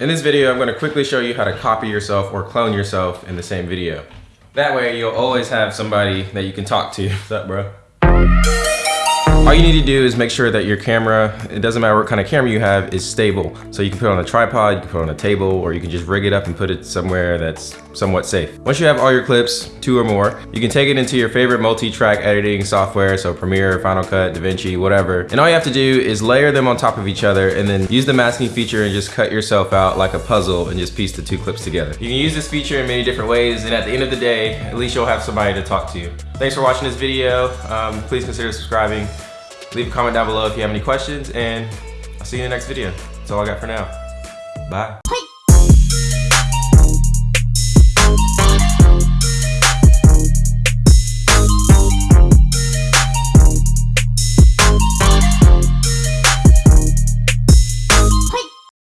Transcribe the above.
In this video, I'm gonna quickly show you how to copy yourself or clone yourself in the same video. That way, you'll always have somebody that you can talk to. What's up, bro? All you need to do is make sure that your camera, it doesn't matter what kind of camera you have, is stable. So you can put it on a tripod, you can put it on a table, or you can just rig it up and put it somewhere that's somewhat safe. Once you have all your clips, two or more, you can take it into your favorite multi-track editing software, so Premiere, Final Cut, DaVinci, whatever. And all you have to do is layer them on top of each other and then use the masking feature and just cut yourself out like a puzzle and just piece the two clips together. You can use this feature in many different ways, and at the end of the day, at least you'll have somebody to talk to. You. Thanks for watching this video. Um, please consider subscribing. Leave a comment down below if you have any questions, and I'll see you in the next video. That's all I got for now. Bye.